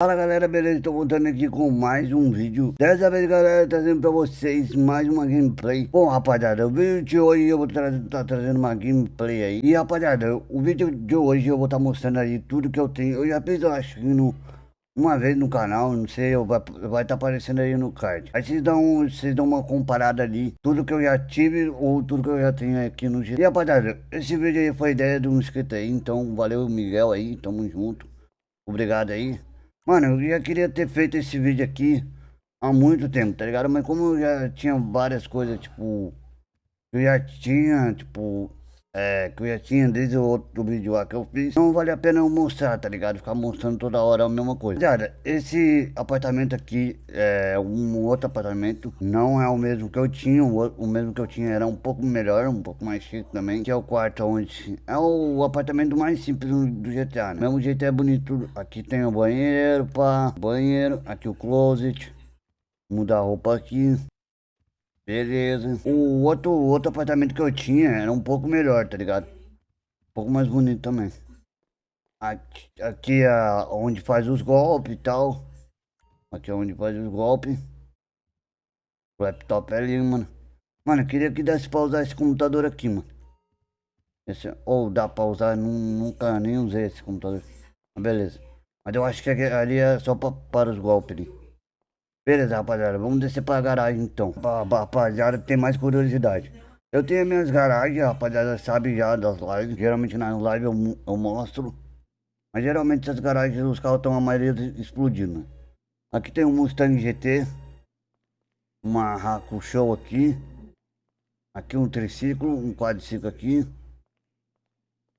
Fala galera, beleza? Tô voltando aqui com mais um vídeo. Dessa vez galera, trazendo pra vocês mais uma gameplay. Bom rapaziada, o vídeo de hoje eu vou estar tá trazendo uma gameplay aí. E rapaziada, o vídeo de hoje eu vou estar tá mostrando aí tudo que eu tenho. Eu já fiz, eu acho no, uma vez no canal, não sei, vai estar tá aparecendo aí no card. Aí vocês dão, vocês dão uma comparada ali Tudo que eu já tive ou tudo que eu já tenho aqui no E rapaziada, esse vídeo aí foi ideia de um inscrito aí Então valeu Miguel aí, tamo junto. Obrigado aí Mano, eu já queria ter feito esse vídeo aqui há muito tempo, tá ligado? Mas como eu já tinha várias coisas, tipo... Eu já tinha, tipo... É, que eu já tinha desde o outro vídeo lá que eu fiz. Não vale a pena eu mostrar, tá ligado? Ficar mostrando toda hora a mesma coisa. Cara, esse apartamento aqui é um outro apartamento. Não é o mesmo que eu tinha. O, mesmo que eu tinha era um pouco melhor, um pouco mais chique também. Que é o quarto onde... É o apartamento mais simples do GTA, né? Mesmo jeito é bonito. Aqui tem o banheiro, pá. Banheiro. Aqui o closet. Mudar a roupa aqui. Beleza. O outro, outro apartamento que eu tinha era um pouco melhor, tá ligado? Um pouco mais bonito também. Aqui, aqui é onde faz os golpes e tal. Aqui é onde faz os golpes. O laptop é ali, mano. Mano, eu queria que desse pra usar esse computador aqui, mano. Esse, ou dá pra usar, nunca nem usei esse computador. Beleza. Mas eu acho que ali é só pra, para os golpes ali. Beleza, rapaziada, vamos descer pra garagem então. Pra, pra, rapaziada, tem mais curiosidade. Eu tenho minhas garagens, rapaziada, sabe já das lives. Geralmente nas lives eu, eu mostro. Mas geralmente essas garagens os carros estão a maioria explodindo. Aqui tem um Mustang GT. Uma Raco Show aqui. Aqui um triciclo, um quadriciclo aqui.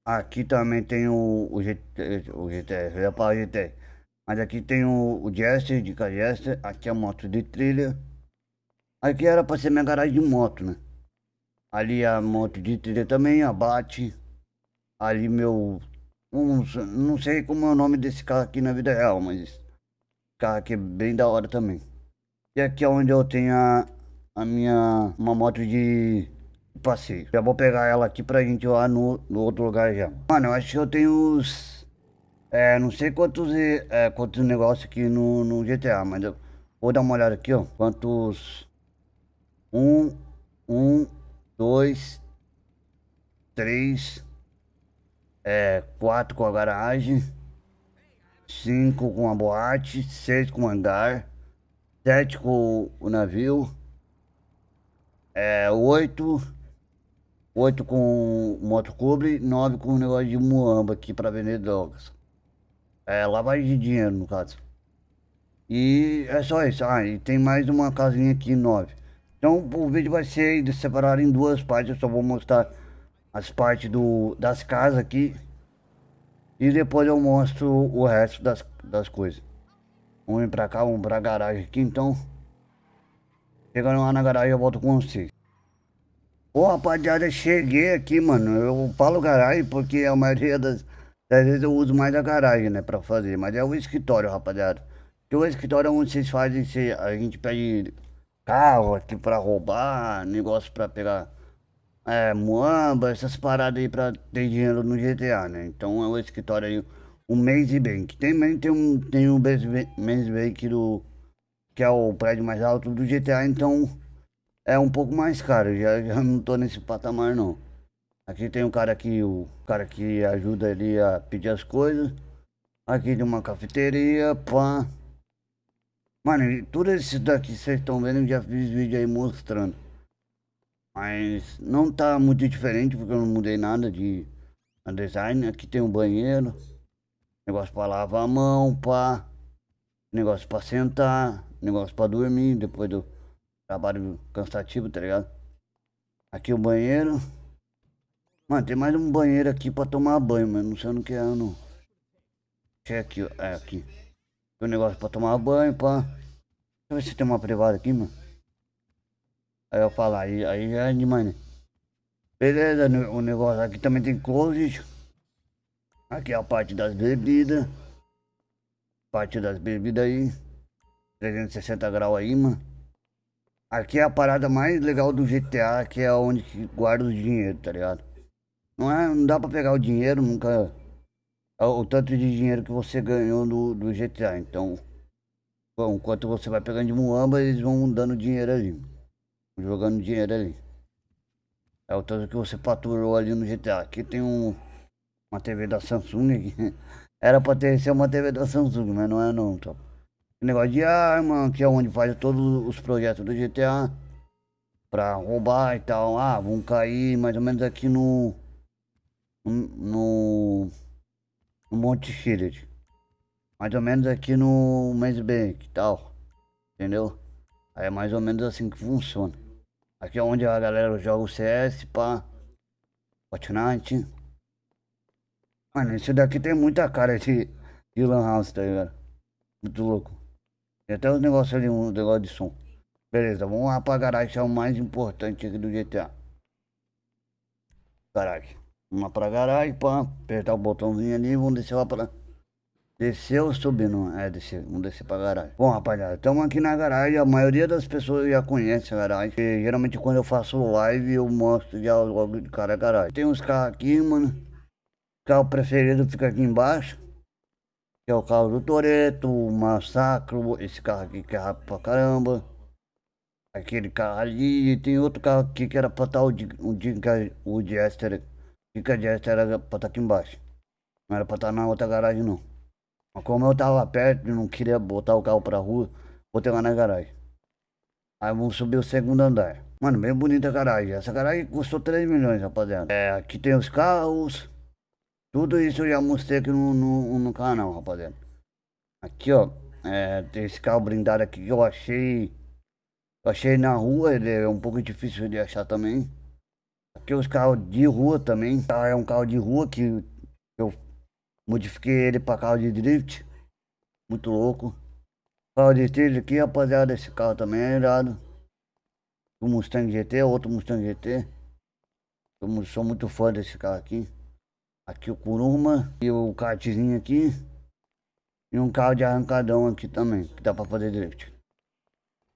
Aqui também tem o, o GT, o GT, ia falar GT. Mas aqui tem o, o Jester, de Jester, aqui é a moto de trilha. Aqui era pra ser minha garagem de moto, né? Ali a moto de trilha também, abate. Ali meu... Um, não sei como é o nome desse carro aqui na vida real, mas... Carro aqui é bem da hora também. E aqui é onde eu tenho a, a minha... Uma moto de passeio. Já vou pegar ela aqui pra gente ir lá no, no outro lugar já. Mano, eu acho que eu tenho uns é, não sei quantos, é, quantos negócios aqui no, no GTA, mas eu vou dar uma olhada aqui, ó. Quantos... Um, um, dois, três, é, quatro com a garagem, cinco com a boate, seis com o hangar, sete com o navio, é, oito, oito com motocubre, nove com o negócio de muamba aqui para vender drogas. É, lavagem de dinheiro, no caso. E é só isso. Ah, e tem mais uma casinha aqui, nove. Então o vídeo vai ser separado em duas partes. Eu só vou mostrar as partes do, das casas aqui. E depois eu mostro o resto das, das coisas. Um pra cá, um pra garagem aqui, então. Chegando lá na garagem eu volto com vocês. Ô rapaziada, cheguei aqui, mano. Eu falo garagem porque a maioria das às vezes eu uso mais a garagem, né, pra fazer. Mas é o escritório, rapaziada. Que o escritório é onde vocês fazem, se a gente pede carro aqui pra roubar, negócio pra pegar é, muamba, essas paradas aí pra ter dinheiro no GTA, né? Então é o escritório aí, o Maze Bank. Também tem um, tem um Maze Bank do, que é o prédio mais alto do GTA, então é um pouco mais caro. Já, já não tô nesse patamar não. Aqui tem um cara aqui, o cara que ajuda ele a pedir as coisas. Aqui tem uma cafeteria, pã. Mano, tudo isso daqui vocês estão vendo, eu já fiz vídeo aí mostrando. Mas não tá muito diferente, porque eu não mudei nada de design. Aqui tem um banheiro. Negócio pra lavar a mão, pá. Negócio pra sentar. Negócio pra dormir, depois do trabalho cansativo, tá ligado? Aqui o banheiro. Mano, tem mais um banheiro aqui pra tomar banho, mas não sei no que é, não. Deixa é aqui. É aqui. Tem um negócio pra tomar banho, pá. Deixa eu ver se tem uma privada aqui, mano. Aí eu falo, aí, aí já é demais, né? Beleza, o negócio aqui também tem closet. Aqui é a parte das bebidas. Parte das bebidas aí. 360 graus aí, mano. Aqui é a parada mais legal do GTA, que é onde guarda o dinheiro, tá ligado? Não, é, não dá pra pegar o dinheiro, nunca... é o tanto de dinheiro que você ganhou do, do GTA. Então, bom, enquanto você vai pegando de muamba, eles vão dando dinheiro ali. Jogando dinheiro ali. É o tanto que você faturou ali no GTA. Aqui tem um, uma TV da Samsung aqui. Era pra ter ser uma TV da Samsung, mas não é não, top. Negócio de arma, que é onde faz todos os projetos do GTA. Pra roubar e tal. Ah, vão cair mais ou menos aqui no. No. No Monte Shield. Mais ou menos aqui no Maze Bank e tal. Entendeu? Aí é mais ou menos assim que funciona. Aqui é onde a galera joga o CS, pá. Fortnite. Mano, isso daqui tem muita cara de, de Lan House, tá ligado? Muito louco. Tem até os negócios ali, um negócio de som. Beleza, vamos lá pra garagem, que é o mais importante aqui do GTA. Garagem. Lá pra garagem, pá. Apertar o botãozinho ali vamos descer lá pra... Subir? Não, é descer, vamos descer pra garagem. Bom, rapaziada, estamos aqui na garagem. A maioria das pessoas já conhece a garagem. Porque, geralmente quando eu faço live, eu mostro já logo de cara a garagem. Tem uns carros aqui, mano. O carro preferido fica aqui embaixo. Que é o carro do Toreto, o Massacro. Esse carro aqui que é rápido pra caramba. Aquele carro ali. E tem outro carro aqui que era pra estar o, o, o Jester. Dica Jester era pra estar aqui embaixo. Não era pra estar na outra garagem não. Mas como eu tava perto e não queria botar o carro pra rua, botei lá na garagem. Aí vamos subir o segundo andar. Mano, bem bonita a garagem. Essa garagem custou 3 milhões, rapaziada. É, aqui tem os carros. Tudo isso eu já mostrei aqui no, no, no canal, rapaziada. Aqui, ó. É, tem esse carro blindado aqui que eu achei. Eu achei na rua, ele é um pouco difícil de achar também. Aqui os carros de rua também. É um carro de rua que eu Modifiquei ele para carro de drift. Muito louco. Carro de trilha aqui, rapaziada. Esse carro também é irado. O Mustang GT, outro Mustang GT. Eu sou muito fã desse carro aqui. Aqui o Kuruma e o kartzinho aqui. E um carro de arrancadão aqui também, que dá pra fazer drift.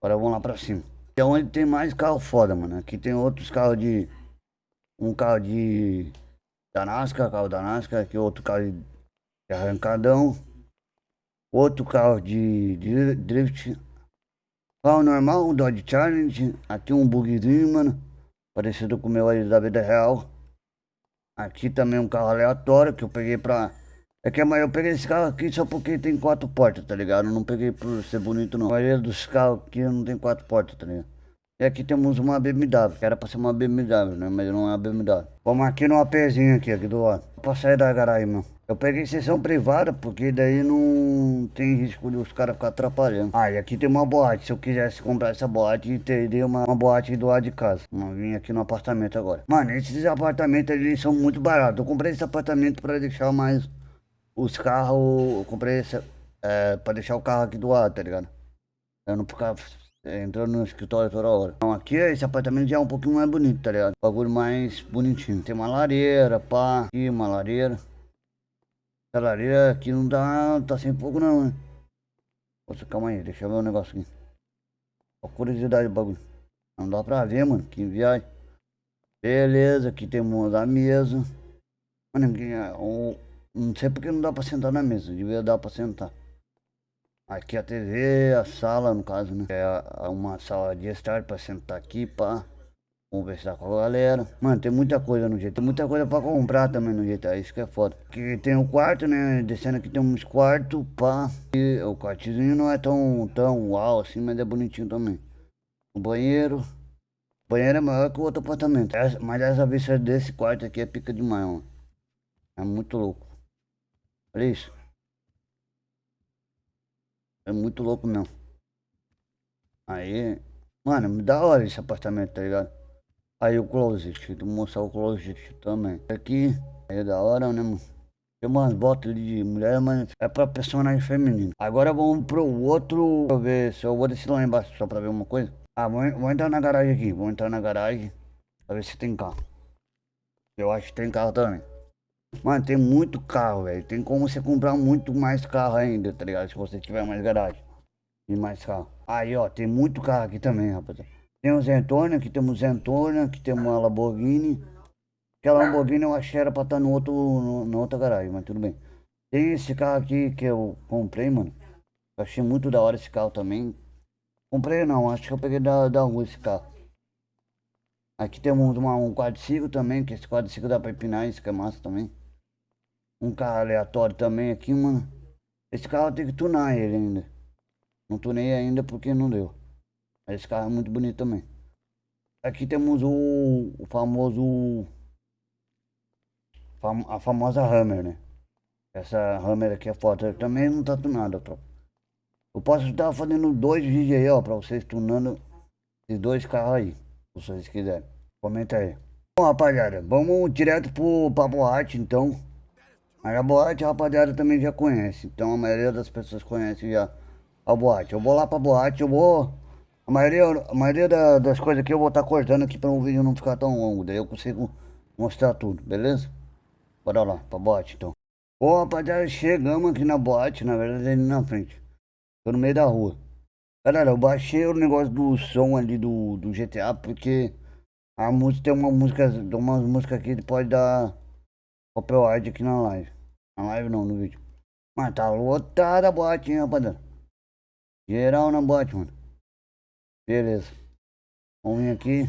Agora vamos lá pra cima. É onde tem mais carro foda, mano. Aqui tem outros carros de... Um carro de... Da NASCAR, carro da NASCAR. Aqui outro carro de arrancadão. Outro carro de, drift. Carro normal, um Dodge Challenge. Aqui um bugzinho, mano. Parecido com o meu aí da vida real. Aqui também um carro aleatório que eu peguei pra... É que eu peguei esse carro aqui só porque tem quatro portas, tá ligado? Eu não peguei por ser bonito não. A maioria dos carros aqui não tem quatro portas, tá ligado? E aqui temos uma BMW, que era pra ser uma BMW, né? Mas não é uma BMW. Vamos aqui no APzinho aqui, aqui do lado. Pra sair da garagem, mano. Eu peguei sessão privada, porque daí não tem risco de os caras ficar atrapalhando. Ah, e aqui tem uma boate. Se eu quisesse comprar essa boate, teria uma, uma boate do lado de casa. Vamos vir aqui no apartamento agora. Mano, esses apartamentos eles são muito baratos. Eu comprei esse apartamento pra deixar mais os carros. Eu comprei esse é, pra deixar o carro aqui do lado, tá ligado? Eu não ficar entrando no escritório toda hora. Então aqui esse apartamento já é um pouquinho mais bonito, tá ligado? bagulho mais bonitinho. Tem uma lareira, pá. Aqui uma lareira. Essa lareira aqui não tá, tá sem fogo não, né? Poxa, calma aí, deixa eu ver um negócio aqui. Ó, curiosidade do bagulho. Não dá pra ver, mano, que viagem. Beleza, aqui temos a mesa. Mano, aqui, um, não sei porque não dá pra sentar na mesa, devia dar pra sentar. Aqui a TV, a sala no caso, né? É uma sala de estar pra sentar aqui, pá conversar com a galera. Mano, tem muita coisa no GTA. Tem muita coisa pra comprar também no GTA. Isso que é foda. Que tem o um quarto, né? Descendo aqui tem uns quartos, pá. E o quartozinho não é tão, tão uau assim, mas é bonitinho também. O banheiro. O banheiro é maior que o outro apartamento. Essa, mas essa vista desse quarto aqui é pica demais, mano. É muito louco. Olha isso. É muito louco mesmo. Aí, mano, me dá hora esse apartamento, tá ligado? Aí o closet, vou mostrar o closet também. Aqui é da hora, né, mano? Tem umas botas de mulher, mas é pra personagem feminino. Agora vamos pro outro. Deixa eu ver se eu vou descer lá embaixo só pra ver uma coisa. Ah, vou, vou entrar na garagem aqui. Vou entrar na garagem pra ver se tem carro. Eu acho que tem carro também. Mano, tem muito carro, velho. Tem como você comprar muito mais carro ainda, tá ligado? Se você tiver mais garagem. E mais carro. Aí, ó, tem muito carro aqui também, rapaziada. Tem o Zentorno, aqui temos o Zentorno, aqui temos uma Lamborghini. Aquela Lamborghini eu achei era pra estar no outro, no, na outra garagem, mas tudo bem. Tem esse carro aqui que eu comprei, mano. Eu achei muito da hora esse carro também. Comprei não, acho que eu peguei da, da rua esse carro. Aqui temos uma, um quadriciclo também, que esse quadriciclo dá pra empinar, isso que é massa também. Um carro aleatório também aqui, mano. Esse carro tem que tunar ele ainda. Não tunei ainda porque não deu. Esse carro é muito bonito também. Aqui temos o, o famoso... Fam, a famosa Hammer, né? Essa Hammer aqui é foto. Também não tá tunada, tropa. Eu posso estar fazendo dois vídeos aí, ó, pra vocês tunando esses dois carros aí, se vocês quiserem. Comenta aí. Bom, rapaziada, vamos direto pro, pra boate, então. Mas a boate, a rapaziada também já conhece. Então, a maioria das pessoas conhece já a boate. Eu vou lá pra boate, eu vou... A maioria, a maioria da, das coisas aqui eu vou estar tá cortando aqui para o vídeo não ficar tão longo. Daí eu consigo mostrar tudo, beleza? Bora lá, pra boate, então. Bom, rapaziada, chegamos aqui na boate, na verdade, ali na frente. Tô no meio da rua. Galera, eu baixei o negócio do som ali do, do GTA porque a música tem uma música, tem umas músicas aqui que pode dar copyright aqui na live. Na live não, no vídeo. Mas tá lotada a boate, hein, rapaziada. Geral na boate, mano. Beleza. Vamos vir aqui.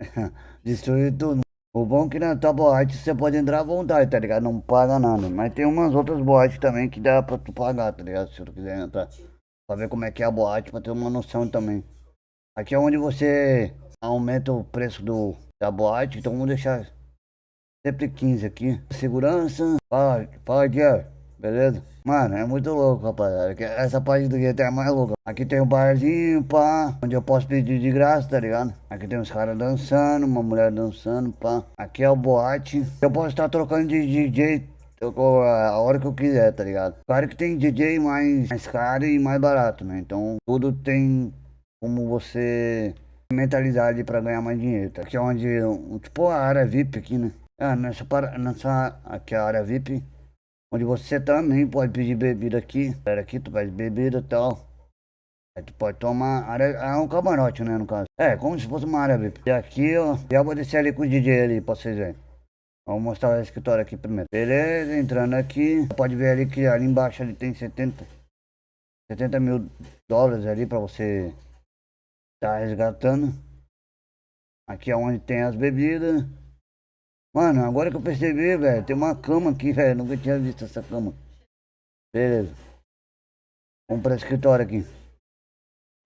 Destruir tudo. O bom é que na tua boate você pode entrar à vontade, tá ligado? Não paga nada. Mas tem umas outras boates também que dá pra tu pagar, tá ligado? Se tu quiser entrar. Pra ver como é que é a boate, pra ter uma noção também. Aqui é onde você aumenta o preço do, da boate, então vamos deixar sempre 15 aqui. Segurança, fala, aqui, ó. Beleza? Mano, é muito louco, rapaziada. Essa parte do GTA é mais louca. Aqui tem um barzinho, pá, onde eu posso pedir de graça, tá ligado? Aqui tem uns caras dançando, uma mulher dançando, pá. Aqui é o boate. Eu posso estar trocando de DJ a hora que eu quiser, tá ligado? Claro que tem DJ mais, mais caro e mais barato, né? Então tudo tem como você mentalizar ali pra ganhar mais dinheiro. Tá? Aqui é onde, tipo a área VIP aqui, né? Ah, nessa, nessa aqui é a área VIP onde você também pode pedir bebida aqui. Espera aqui, tu pede bebida e tal. Aí tu pode tomar área, é um camarote, né, no caso. É, como se fosse uma área VIP. E aqui, ó, já vou descer ali com o DJ ali, pra vocês verem. Vamos mostrar o escritório aqui primeiro. Beleza, entrando aqui. Pode ver ali que ali embaixo ali tem 70, 70 mil dólares ali pra você tá resgatando. Aqui é onde tem as bebidas. Mano, agora que eu percebi, velho, tem uma cama aqui, velho. Nunca tinha visto essa cama. Beleza. Vamos para o escritório aqui.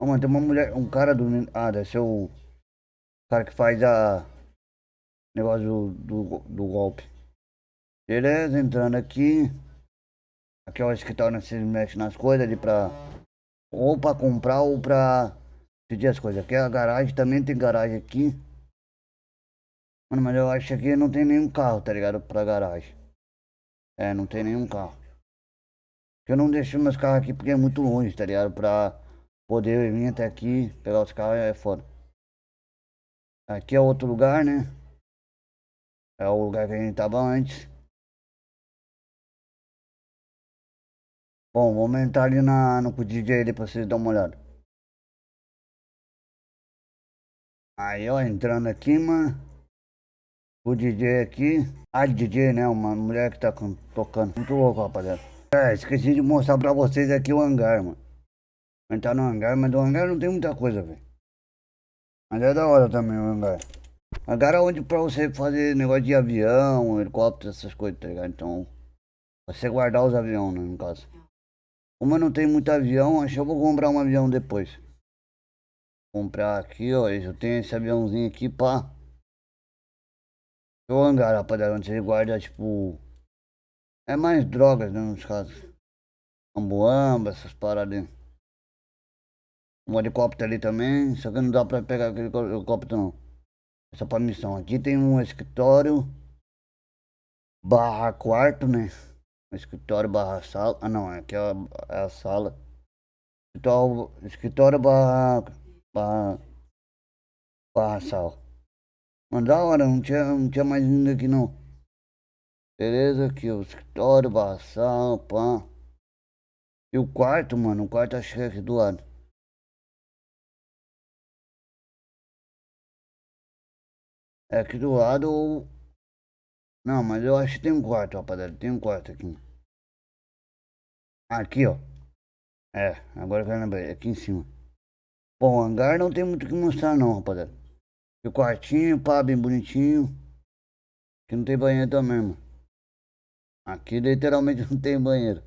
Ó, mano, tem uma mulher, um cara dormindo. Ah, deve ser o cara que faz a negócio do, do, do golpe. Beleza, entrando aqui. Aqui é o escritório onde mexe nas coisas ali pra. Ou pra comprar ou pra pedir as coisas. Aqui é a garagem, também tem garagem aqui. Mano, mas eu acho que não tem nenhum carro, tá ligado? Pra garagem. É, não tem nenhum carro. Eu não deixo meus carros aqui porque é muito longe, tá ligado? Pra poder vir até aqui, pegar os carros é foda. Aqui é outro lugar, né? É o lugar que a gente tava antes. Bom, vamos entrar ali na, no DJ ali pra vocês darem uma olhada. Aí, ó, entrando aqui, mano. O DJ aqui, a DJ, né? Uma mulher que tá tocando. Muito louco, rapaziada. É, esqueci de mostrar pra vocês aqui o hangar, mano. A gente tá no hangar, mas no hangar não tem muita coisa, velho. Mas é da hora também o hangar. Hangar é onde pra você fazer negócio de avião, helicóptero, essas coisas, tá ligado? Então, você guardar os aviões, né, no caso. Como eu não tenho muito avião, acho que eu vou comprar um avião depois. Comprar aqui, ó. Eu tenho esse aviãozinho aqui, pá. O hangar, rapaziada, onde você guarda, tipo... É mais drogas, né, nos casos. Ambuamba, essas paradas. Um helicóptero ali também, só que não dá pra pegar aquele helicóptero não. É só pra missão. Aqui tem um escritório barra quarto, né? Escritório barra sala. Ah não, aqui é a, é a sala. Escritório, escritório barra, barra, barra sala. Mano, da hora, não tinha, não tinha mais ninguém aqui não. Beleza, aqui o escritório, sala, pá. E o quarto, mano, o quarto acho que é aqui do lado. É aqui do lado. Não, mas eu acho que tem um quarto, rapaziada. Tem um quarto aqui. Aqui, ó. É, agora que eu lembrei, aqui em cima. Bom, o hangar não tem muito o que mostrar não, rapaziada. E o quartinho, pá, bem bonitinho. Aqui não tem banheiro também, mano. Aqui literalmente não tem banheiro.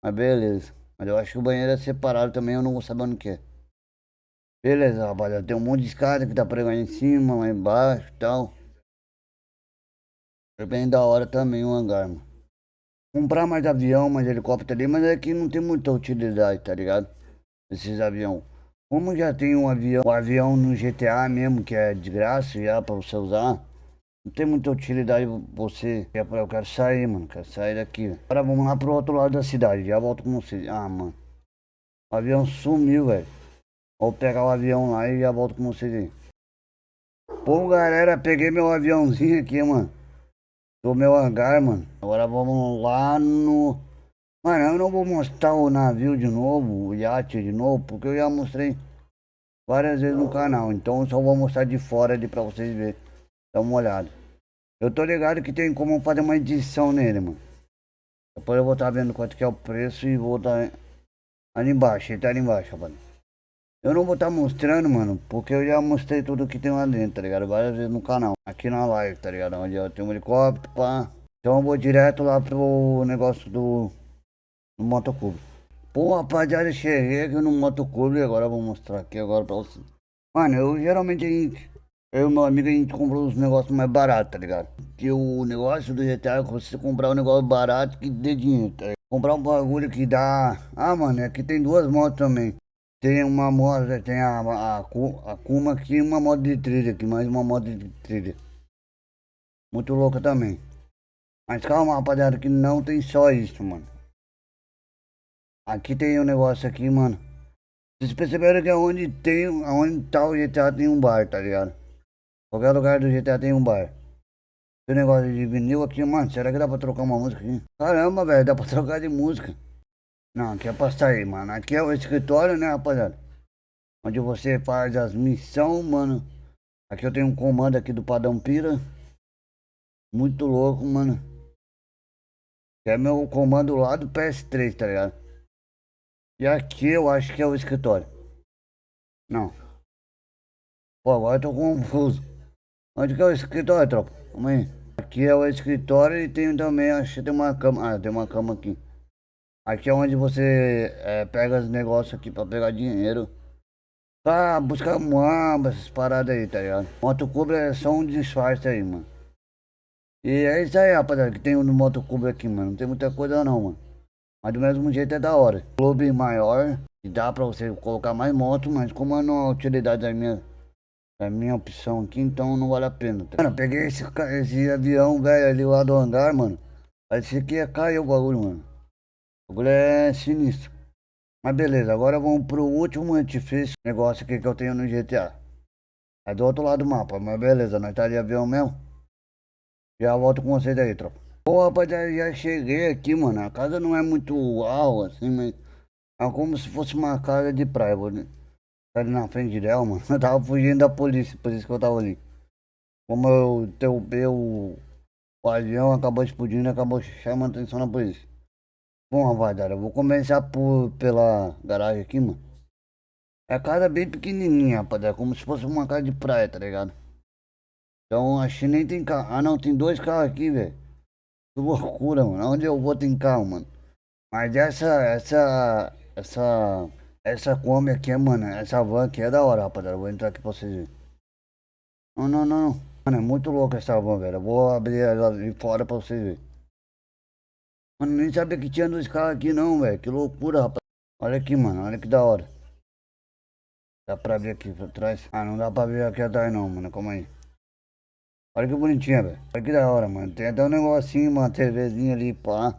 Mas beleza. Mas eu acho que o banheiro é separado também, eu não vou saber onde que é. Beleza, rapaziada. Tem um monte de escada que tá pregando em cima, lá embaixo e tal. É bem da hora também o hangar, mano. Comprar mais avião, mais helicóptero ali, mas aqui não tem muita utilidade, tá ligado? Esses aviões. Como já tem um avião, um avião no GTA mesmo, que é de graça já pra você usar. Não tem muita utilidade você. Eu quero sair, mano. Quero sair daqui. Agora vamos lá pro outro lado da cidade. Já volto com vocês. Ah, mano. O avião sumiu, velho. Vou pegar o avião lá e já volto com vocês aí. Bom, galera, peguei meu aviãozinho aqui, mano. Do meu hangar, mano. Agora vamos lá no... Mano, eu não vou mostrar o navio de novo, o iate de novo, porque eu já mostrei várias vezes no canal. Então eu só vou mostrar de fora ali pra vocês verem. Dá uma olhada. Eu tô ligado que tem como fazer uma edição nele, mano. Depois eu vou estar tá vendo quanto que é o preço e vou estar tá ali embaixo. Ele tá ali embaixo, rapaz. Eu não vou estar tá mostrando, mano, porque eu já mostrei tudo que tem lá dentro, tá ligado? Várias vezes no canal, aqui na live, tá ligado? Onde tenho um helicóptero, pá. Então eu vou direto lá pro negócio do, do motoclube. Pô, rapaziada, cheguei aqui no motoclube e agora vou mostrar aqui agora pra vocês. Mano, eu geralmente, eu e meu amigo, a gente comprou os negócios mais baratos, tá ligado? Que o negócio do GTA é você comprar um negócio barato que dê dinheiro, tá ligado? Comprar um bagulho que dá... Ah, mano, aqui tem duas motos também. Tem uma moto, tem a, a, a Kuma aqui uma moto de trilha aqui, mais uma moto de trilha. Muito louca também. Mas calma, rapaziada, que não tem só isso, mano. Aqui tem um negócio aqui, mano. Vocês perceberam que onde tem, onde tá o GTA tem um bar, tá ligado? Qualquer lugar do GTA tem um bar. Tem negócio de vinil aqui, mano. Será que dá pra trocar uma música aqui? Caramba, velho, dá pra trocar de música. Não, aqui é pra sair, mano. Aqui é o escritório, né, rapaziada? Onde você faz as missões, mano. Aqui eu tenho um comando aqui do Padão Pira. Muito louco, mano. Que é meu comando lá do PS3, tá ligado? E aqui eu acho que é o escritório. Não. Pô, agora eu tô confuso. Onde que é o escritório, tropa? Vamos aí. Aqui é o escritório e tem também, acho que tem uma cama. Ah, tem uma cama aqui. Aqui é onde você é, pega os negócios aqui pra pegar dinheiro. Pra buscar muamba, essas paradas aí, tá ligado? Moto Cobra é só um disfarce aí, mano. E é isso aí, rapaziada, que tem no Moto Cobra aqui, mano. Não tem muita coisa não, mano. Mas do mesmo jeito é da hora. Clube maior, dá pra você colocar mais moto, mas como não é utilidade da minha, da minha opção aqui, então não vale a pena. Tá? Mano, peguei esse, esse avião, velho, ali lá do hangar, mano. Parecia que ia cair o bagulho, mano. O bagulho é sinistro. Mas beleza, agora vamos pro último edifício negócio aqui que eu tenho no GTA. É do outro lado do mapa, mas beleza, nós tá de avião mesmo. Já volto com vocês aí, tropa. Pô, rapaziada, já cheguei aqui, mano. A casa não é muito uau, assim, mas... É como se fosse uma casa de praia, vou tá ali na frente dela, mano. Eu tava fugindo da polícia, por isso que eu tava ali. Como eu derrubei o, o avião, acabou explodindo, acabou chamando atenção da polícia. Bom, rapaziada, eu vou começar por, pela garagem aqui, mano. É a casa bem pequenininha, rapaziada, como se fosse uma casa de praia, tá ligado? Então, acho que nem tem carro. Ah, não, tem dois carros aqui, velho. Loucura, mano. Onde eu vou carro, mano. Mas essa, essa, essa, essa Kombi aqui, mano, essa van aqui é da hora, rapaziada. Vou entrar aqui pra vocês verem. Não, não, não. Mano, é muito louco essa van, velho. Eu vou abrir ela de fora pra vocês verem. Mano, nem sabia que tinha dois carros aqui não, velho. Que loucura, rapaz. Olha aqui, mano. Olha que da hora. Dá pra ver aqui pra trás? Ah, não dá pra ver aqui atrás não, mano. Calma aí. Olha que bonitinha, velho. Olha que da hora, mano. Tem até um negocinho, uma TVzinha ali, pá.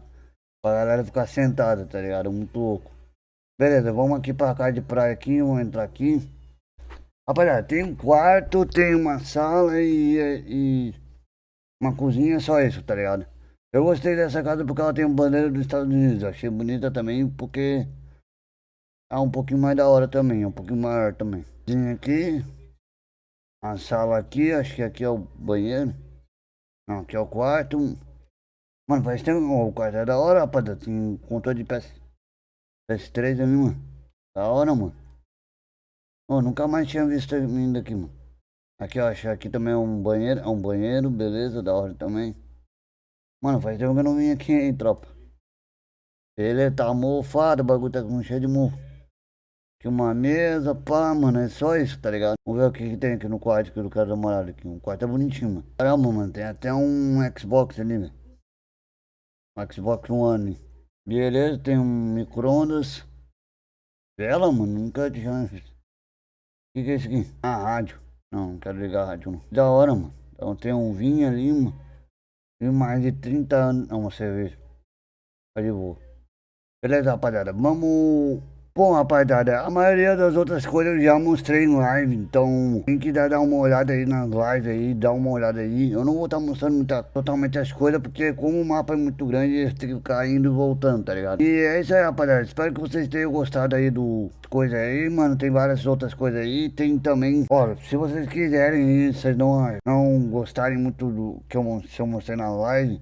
Pra galera ficar sentada, tá ligado? Muito louco. Beleza, vamos aqui pra casa de praia aqui. Vamos entrar aqui. Rapaziada, tem um quarto, tem uma sala e, e uma cozinha, só isso, tá ligado? Eu gostei dessa casa porque ela tem bandeira dos Estados Unidos. Achei bonita também porque é um pouquinho mais da hora também, é um pouquinho maior também. Tem aqui, a sala aqui, acho que aqui é o banheiro. Não, aqui é o quarto. Mano, parece que tem, o quarto é da hora, rapaz. Tem controle de peça. PS3 ali, mano. Da hora, mano. Ô, nunca mais tinha visto vindo aqui, mano. Aqui, ó, acho aqui também é um banheiro. É um banheiro, beleza, da hora também. Mano, faz tempo que eu não vim aqui, hein, tropa. Ele tá mofado, o bagulho tá com cheio de mofo. Uma mesa, pá, mano, é só isso, tá ligado? Vamos ver o que, que tem aqui no quarto que dar uma olhada aqui. O quarto é bonitinho, mano. Caramba, mano, tem até um Xbox ali, velho. Um Xbox One. Beleza, tem um micro-ondas. Vela, mano, nunca tinha. O que, que é isso aqui? Ah, rádio. Não, não quero ligar a rádio, não. Da hora, mano. Então tem um vinho ali, mano. E mais de 30 anos. Não, uma cerveja. Tá de boa. Beleza, rapaziada. Vamos Bom, rapaziada, a maioria das outras coisas eu já mostrei em live, então quem quiser dar uma olhada aí nas lives aí, dá uma olhada aí. Eu não vou estar tá mostrando muita, totalmente as coisas, porque como o mapa é muito grande, eles têm que ficar indo e voltando, tá ligado? E é isso aí, rapaziada. Espero que vocês tenham gostado aí do coisa aí, mano. Tem várias outras coisas aí. Tem também, ó, se vocês quiserem, vocês não, não gostarem muito do que eu, se eu mostrei na live,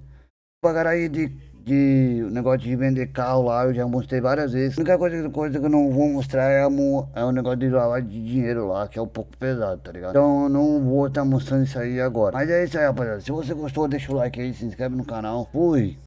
pagar aí de de negócio de vender carro lá, eu já mostrei várias vezes. A única coisa, coisa que eu não vou mostrar é, o é o negócio de lavagem de dinheiro lá, que é um pouco pesado, tá ligado? Então eu não vou estar tá mostrando isso aí agora. Mas é isso aí, rapaziada. Se você gostou, deixa o like aí, se inscreve no canal. Fui!